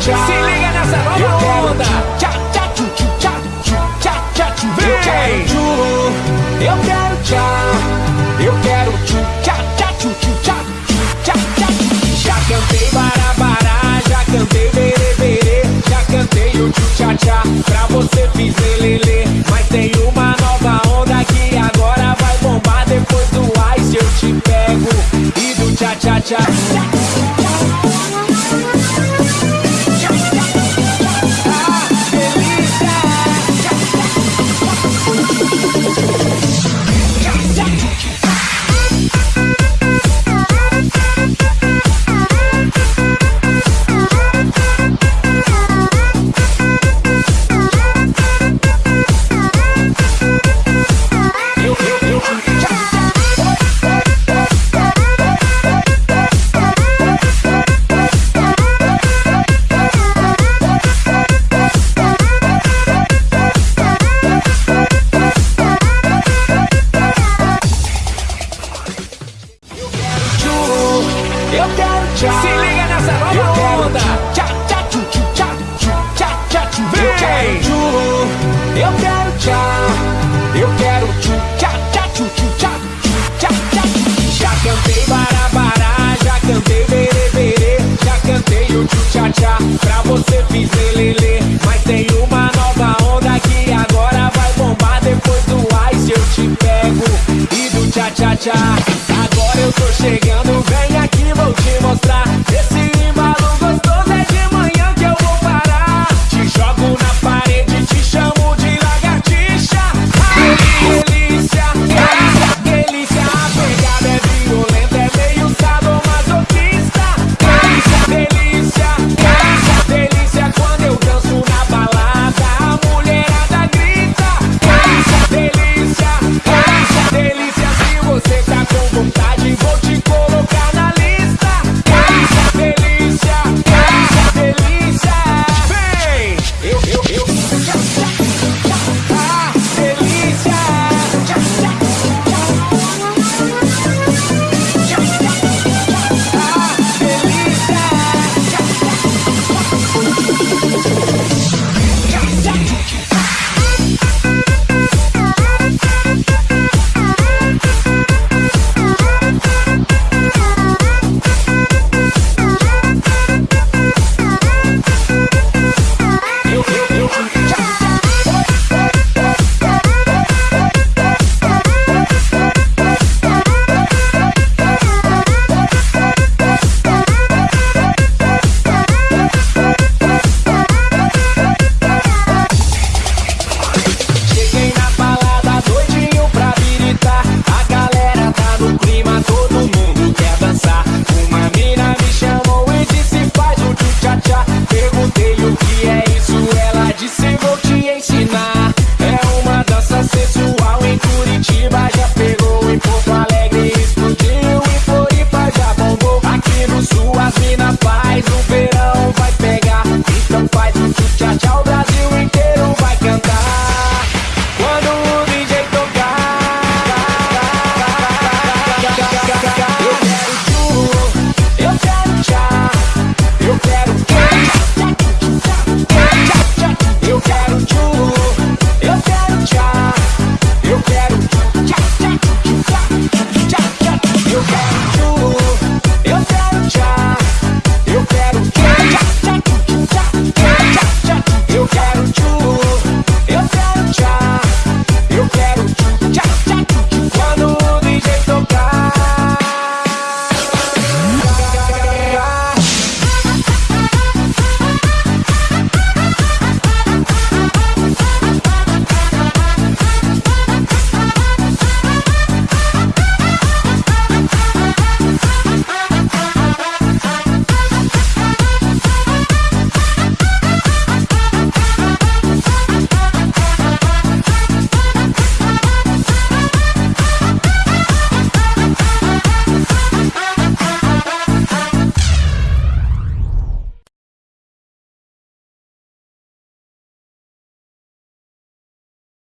tchá. Se liga nessa nova Se liga nessa nova onda. tchá, tchá, tchu, tchu, tchá, tchu, tchá, tchá, tchu. Eu quero tchu, eu quero tchá. Eu quero tchu, tchá, tchá, tchu, tchu, tchá, tchu, tchá, tchá, tchu. Já cantei barabará, já cantei berê, berê. Já cantei o tchu, tchá, tchá. Pra você fiz lelê, Mas tem uma nova onda que agora vai bombar. Depois do ice eu te pego e do tchá, tchá, tchá.